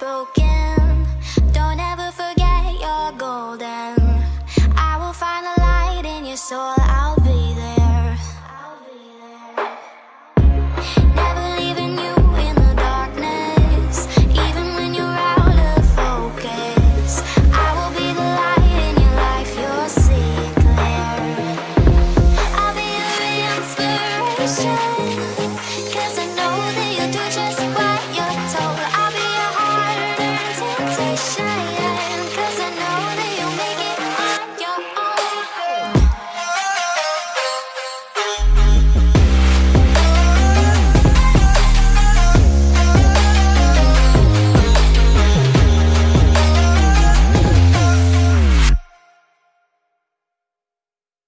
Broken. Don't ever forget you're golden. I will find a light in your soul. I'll be there. Never leaving you in the darkness. Even when you're out of focus I will be the light in your life. You'll clear I'll be your inspiration.